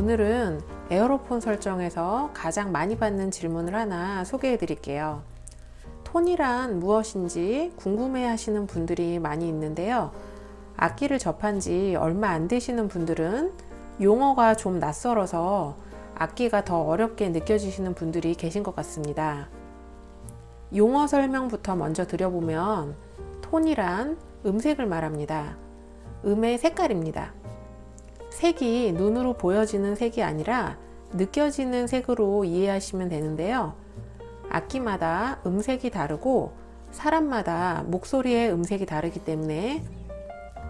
오늘은 에어로폰 설정에서 가장 많이 받는 질문을 하나 소개해 드릴게요. 톤이란 무엇인지 궁금해 하시는 분들이 많이 있는데요. 악기를 접한 지 얼마 안 되시는 분들은 용어가 좀 낯설어서 악기가 더 어렵게 느껴지시는 분들이 계신 것 같습니다. 용어 설명부터 먼저 드려보면 톤이란 음색을 말합니다. 음의 색깔입니다. 색이 눈으로 보여지는 색이 아니라 느껴지는 색으로 이해하시면 되는데요. 악기마다 음색이 다르고 사람마다 목소리의 음색이 다르기 때문에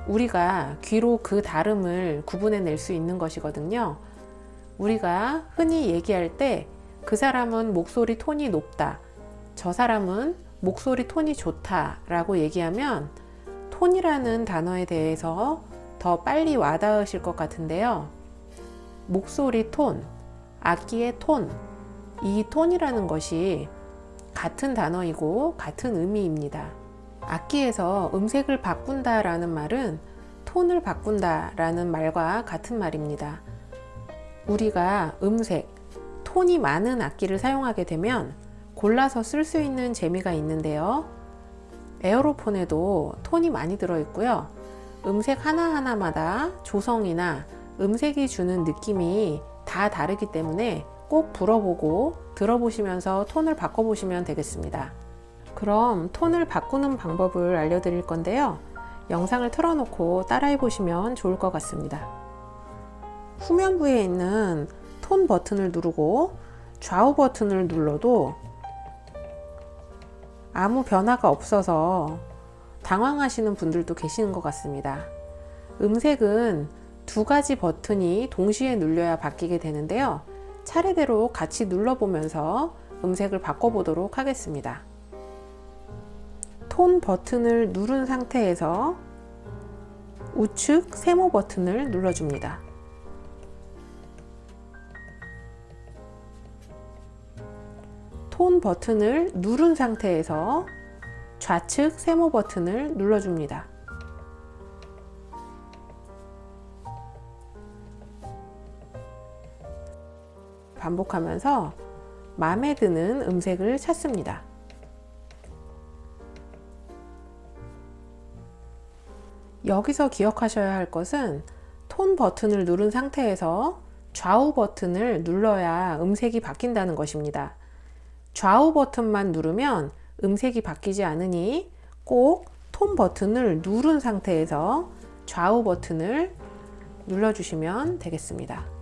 우리가 귀로 그 다름을 구분해낼 수 있는 것이거든요. 우리가 흔히 얘기할 때 그 사람은 목소리 톤이 높다. 저 사람은 목소리 톤이 좋다 라고 얘기하면 톤이라는 단어에 대해서 더 빨리 와닿으실 것 같은데요. 목소리 톤, 악기의 톤, 이 톤이라는 것이 같은 단어이고 같은 의미입니다. 악기에서 음색을 바꾼다 라는 말은 톤을 바꾼다 라는 말과 같은 말입니다. 우리가 음색, 톤이 많은 악기를 사용하게 되면 골라서 쓸 수 있는 재미가 있는데요. 에어로폰에도 톤이 많이 들어있고요. 음색 하나하나마다 조성이나 음색이 주는 느낌이 다 다르기 때문에 꼭 불어보고 들어보시면서 톤을 바꿔보시면 되겠습니다. 그럼 톤을 바꾸는 방법을 알려드릴 건데요. 영상을 틀어놓고 따라해 보시면 좋을 것 같습니다. 후면부에 있는 톤 버튼을 누르고 좌우 버튼을 눌러도 아무 변화가 없어서 당황하시는 분들도 계시는 것 같습니다. 음색은 두 가지 버튼이 동시에 눌려야 바뀌게 되는데요. 차례대로 같이 눌러보면서 음색을 바꿔보도록 하겠습니다. 톤 버튼을 누른 상태에서 우측 세모 버튼을 눌러줍니다. 톤 버튼을 누른 상태에서 좌측 세모 버튼을 눌러줍니다. 반복하면서 마음에 드는 음색을 찾습니다. 여기서 기억하셔야 할 것은 톤 버튼을 누른 상태에서 좌우 버튼을 눌러야 음색이 바뀐다는 것입니다. 좌우 버튼만 누르면 음색이 바뀌지 않으니 꼭 톤 버튼을 누른 상태에서 좌우 버튼을 눌러주시면 되겠습니다.